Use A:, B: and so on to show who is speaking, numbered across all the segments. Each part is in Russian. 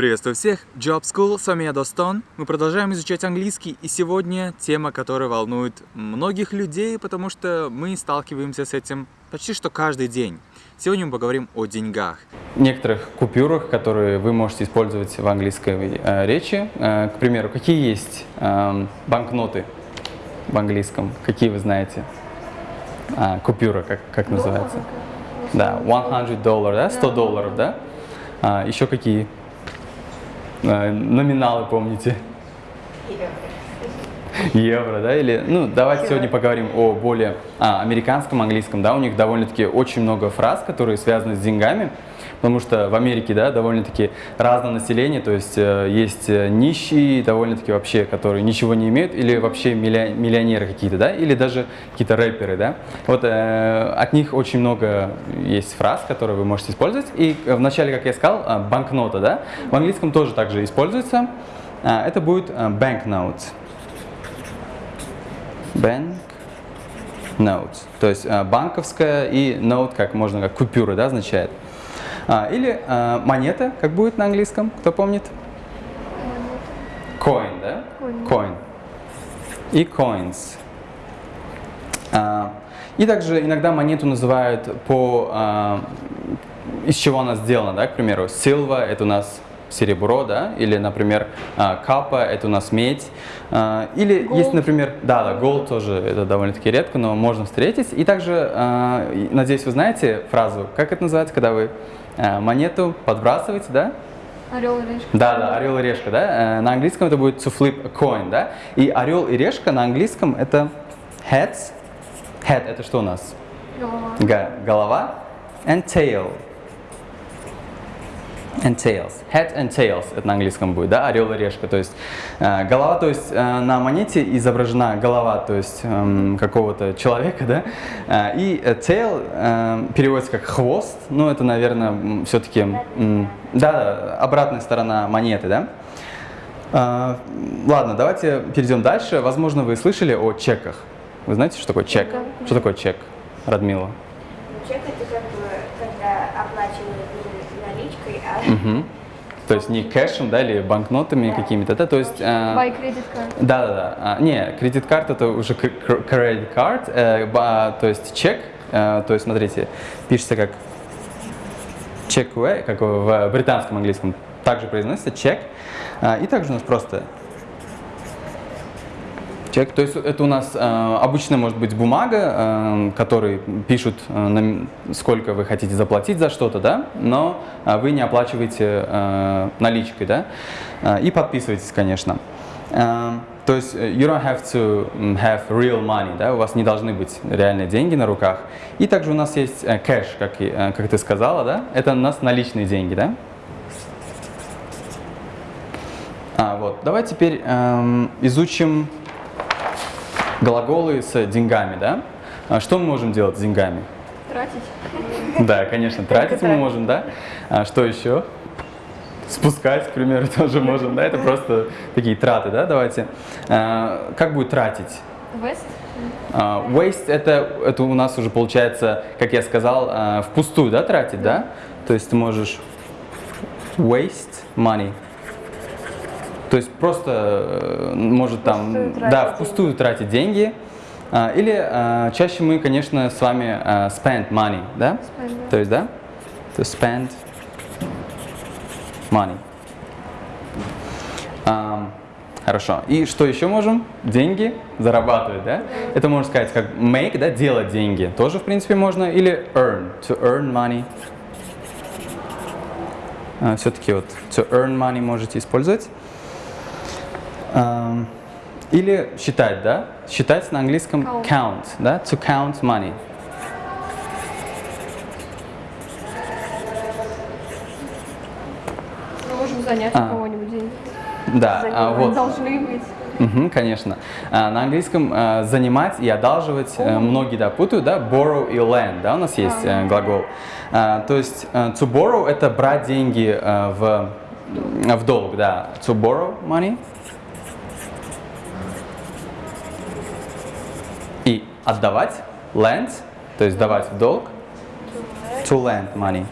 A: Приветствую всех! Job School, с вами я Достон. Мы продолжаем изучать английский, и сегодня тема, которая волнует многих людей, потому что мы сталкиваемся с этим почти что каждый день. Сегодня мы поговорим о деньгах.
B: Некоторых купюрах, которые вы можете использовать в английской э, речи. Э, к примеру, какие есть э, банкноты в английском? Какие вы знаете? А, купюра, как, как называется? Да, 100 долларов, да? 100 долларов, да? А, еще какие? А, номиналы помните? Евро, да, или, ну, давайте сегодня поговорим о более а, американском английском, да, у них довольно-таки очень много фраз, которые связаны с деньгами, потому что в Америке, да, довольно-таки разное население, то есть э, есть э, нищие, довольно-таки вообще, которые ничего не имеют, или вообще миллионеры какие-то, да, или даже какие-то рэперы, да. Вот э, от них очень много есть фраз, которые вы можете использовать, и вначале, как я сказал, э, банкнота, да, в английском тоже также используется, э, это будет э, banknote. Bank note. То есть э, банковская и note, как можно, как купюра, да, означает. А, или а, монета, как будет на английском, кто помнит? Coin, да? Coin. И coins. А, и также иногда монету называют по, а, из чего она сделана, да, к примеру, silver – это у нас серебро, да, или, например, капа – это у нас медь, или gold. есть, например, да, да, gold тоже, это довольно-таки редко, но можно встретить. И также, надеюсь, вы знаете фразу, как это называется, когда вы монету подбрасываете, да?
C: Орел и решка.
B: Да, да, орел и решка, да. На английском это будет to flip a coin, да. И орел и решка на английском это heads. Head это что у нас?
C: Голова.
B: Голова. And tail and tails. Head and tails, это на английском будет, да, орел и решка. То есть э, голова, то есть э, на монете изображена голова, то есть э, какого-то человека, да, э, и tail э, переводится как хвост, ну это, наверное, все-таки, э, да, обратная сторона монеты, да. Э, ладно, давайте перейдем дальше. Возможно, вы слышали о чеках. Вы знаете, что такое чек? Что такое чек, Радмила?
D: Чек это как бы, когда оплачивают наличкой, а
B: Угу. То есть не кэшем, да, или банкнотами какими-то, да, то есть... э,
C: Buy credit card.
B: Да, да, да. А, не, кредит карт это уже credit card, э, ба- то есть чек, э, то есть смотрите, пишется как check away, как в британском английском, также произносится чек, и также у нас просто Чек, то есть это у нас э, обычно может быть бумага, э, которой пишут, э, нам- сколько вы хотите заплатить за что-то, да, но э, вы не оплачиваете э, наличкой, да, Э, и подписываетесь, конечно. Э, то есть э, you don't have to have real money, да, у вас не должны быть реальные деньги на руках. И также у нас есть э, кэш, как, э, как ты сказала, да, это у нас наличные деньги, да. А, вот. Давай теперь эм, изучим глаголы с деньгами, да? А Что мы можем делать с деньгами?
C: Тратить.
B: Да, конечно, тратить мы можем, да? А что еще? Спускать, к примеру, тоже можем, да? Это просто такие траты, да? Давайте. А, Как будет тратить?
C: West.
B: А, Waste это, это у нас уже получается, как я сказал, а, впустую, да, тратить, да? То есть ты можешь waste money. То есть просто э, может там,
C: Впустую
B: да, впустую тратить деньги. А, Или а, чаще мы, конечно, с вами а, spend money, да?
C: Spend, да.
B: То есть, да? To spend money. Ам, Хорошо. И что еще можем? Деньги зарабатывать, да? Это можно сказать как make, да, делать деньги. Тоже, в принципе, можно. Или earn, to earn money. Все-таки вот to earn money можете использовать. Или считать, да? Считать на английском
C: Count.
B: count, да? To count money.
C: Мы можем занять
B: А.
C: у кого-нибудь деньги.
B: Да, а, вот.
C: Должны быть.
B: Мгм, конечно. А, на английском а, занимать и одалживать э, многие да, путают, да, borrow и lend, да, у нас есть э, глагол. А, то есть э, to borrow это брать деньги э, в, в долг, да, to borrow money. Отдавать, lend, то есть давать в долг, to lend money.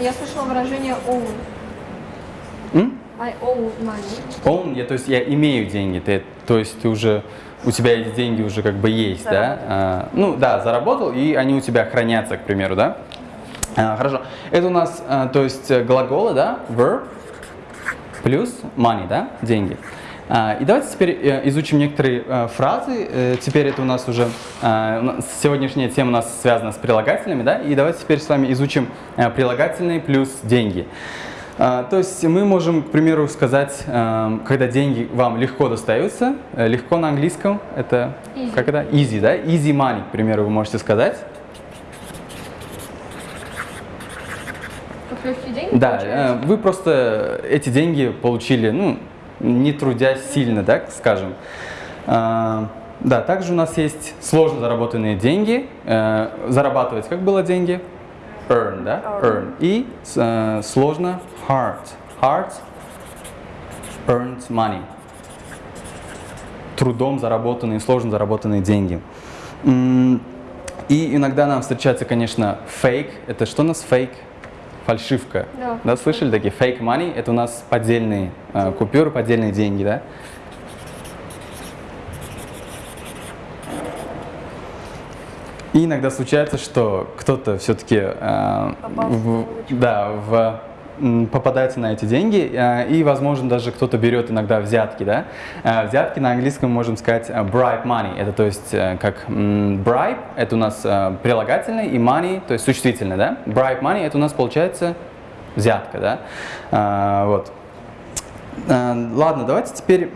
C: Я слышала выражение own. I owe money.
B: Own, я, то есть я имею деньги, ты, то есть ты уже, у тебя эти деньги уже как бы есть, да? А, ну да, заработал, и они у тебя хранятся, к примеру, да? А, хорошо. Это у нас, а, то есть э, глаголы, да? Verb плюс money, да? Деньги. А, и давайте теперь э, изучим некоторые э, фразы. Э, Теперь это у нас уже а, сегодняшняя тема у нас связана с прилагательными, да? И давайте теперь с вами изучим прилагательные плюс деньги. А, То есть мы можем, к примеру, сказать, когда деньги вам легко достаются, легко на английском, это
C: Easy.
B: как это? Easy, да? Easy money, к примеру, вы можете сказать.
C: Деньги
B: Да,
C: получаются?
B: э, вы просто эти деньги получили, ну, не трудясь сильно, так скажем. А, Да, также у нас есть сложно заработанные деньги. Э, Зарабатывать как было деньги? Earn, да? Earn. И э, сложно hard. Hard earned money. Трудом заработанные, сложно заработанные деньги. И иногда нам встречается, конечно, фейк. Это что у нас фейк? Фальшивка.
C: Да.
B: Да, слышали такие fake money? Это у нас поддельные э, купюры, поддельные деньги, да? И иногда случается, что кто-то все-таки в, да, в, попадается на эти деньги, э, и, возможно, даже кто-то берет иногда взятки. Да? Э, Взятки на английском можем сказать э, bribe money. Это то есть как bribe, это у нас прилагательный, и money, то есть существительное. Да? Bribe money, это у нас получается взятка. Да? Вот. Ладно, давайте теперь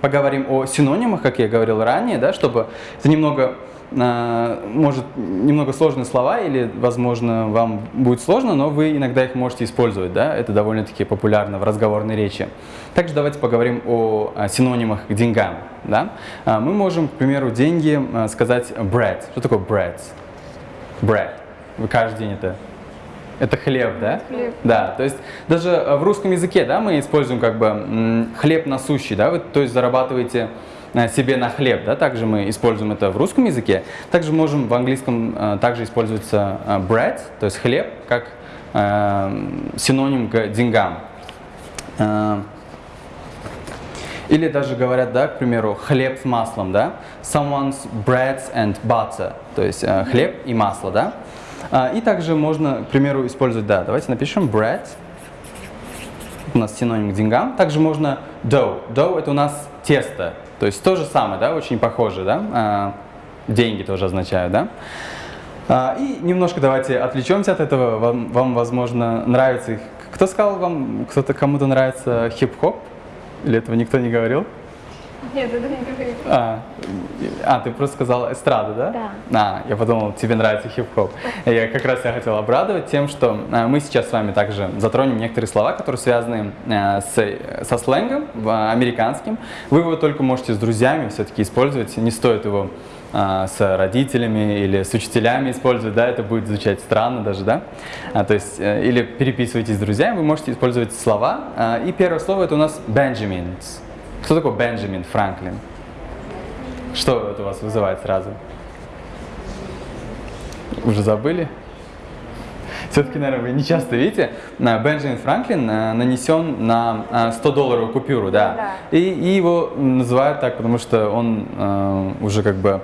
B: поговорим о синонимах, как я говорил ранее, да, чтобы это немного, может, немного сложные слова или, возможно, вам будет сложно, но вы иногда их можете использовать, да, это довольно-таки популярно в разговорной речи. Также давайте поговорим о, синонимах к деньгам, да. А, Мы можем, к примеру, деньги э, сказать bread. Что такое bread? Bread. Вы каждый день это это хлеб, да?
C: Хлеб.
B: Да, то есть даже в русском языке, да, мы используем как бы хлеб насущий, да, вы, то есть зарабатываете себе на хлеб, да, также мы используем это в русском языке. Также можем в английском э, также используется э, bread, то есть хлеб, как э, синоним к деньгам. Или даже говорят, да, к примеру, хлеб с маслом, да? Someone's bread and butter, то есть хлеб и масло, да? И также можно, к примеру, использовать, да, давайте напишем bread, у нас синоним к деньгам. Также можно dough. Dough это у нас тесто, то есть то же самое, да, очень похоже, да? А, деньги тоже означают, да? А, и немножко давайте отвлечемся от этого. Вам, вам возможно, нравится их. Кто сказал вам, кто-то кому-то нравится хип-хоп? Или этого никто не говорил?
C: Нет, это не говорит.
B: А, а, ты просто сказал эстрада, да?
C: Да.
B: А, я подумал, тебе нравится хип-хоп. Я как раз я хотел обрадовать тем, что а, мы сейчас с вами также затронем некоторые слова, которые связаны а, с, со сленгом в- американским. Вы его только можете с друзьями все-таки использовать, не стоит его а, с родителями или с учителями использовать, да, это будет звучать странно даже, да, А, то есть, э, или переписывайтесь с друзьями, вы можете использовать слова, А, и первое слово это у нас Benjamins. Кто такой Бенджамин Франклин? Что это у вас вызывает сразу? Уже забыли? Все-таки, наверное, вы не часто видите. А, Бенджамин Франклин а, нанесен на а, 100-долларовую купюру, да.
D: Да.
B: И, и его называют так, потому что он а, уже как бы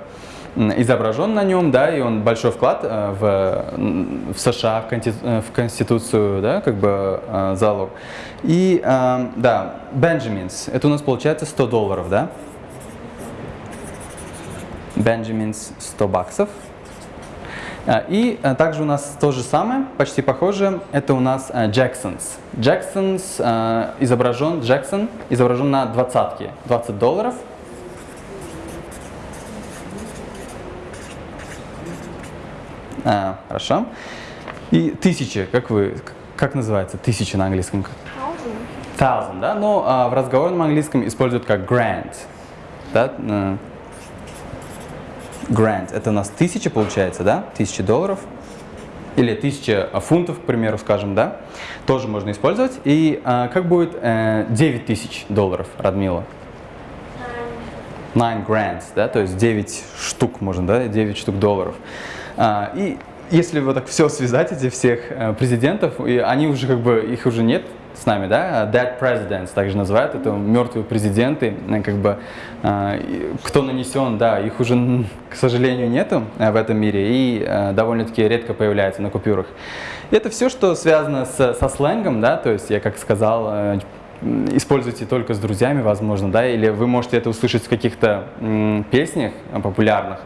B: изображен на нем, да, и он большой вклад а, в, в США, э, в Конституцию, да, как бы а, залог. И, да, Benjamins, это у нас получается 100 долларов, да? Benjamins 100 баксов. А, И также у нас то же самое, почти похоже, это у нас. Jacksons а, изображен, Джексон изображен на двадцатке, 20 долларов. А, хорошо. И тысяча, как вы, как называется тысяча на английском?
C: Thousand.
B: Thousand, да? Но а, в разговорном английском используют как grand. Да? Grand. Это у нас тысяча получается, да? Тысяча долларов. Или тысяча фунтов, к примеру, скажем, да? Тоже можно использовать. И а, как будет э, 9 тысяч долларов, Радмила? Nine grand, да? То есть 9 штук можно, да? 9 штук долларов. А, и если вот так все связать, эти всех э, президентов, и они уже как бы, их уже нет с нами, да, dead presidents также называют, это мертвые президенты, э, как бы, и кто нанесен, да, их уже, к сожалению, нету э, в этом мире и довольно-таки редко появляется на купюрах. Это все, что связано с- со сленгом, да, то есть я, как сказал, используйте только с друзьями, возможно, да, или вы можете это услышать в каких-то песнях популярных,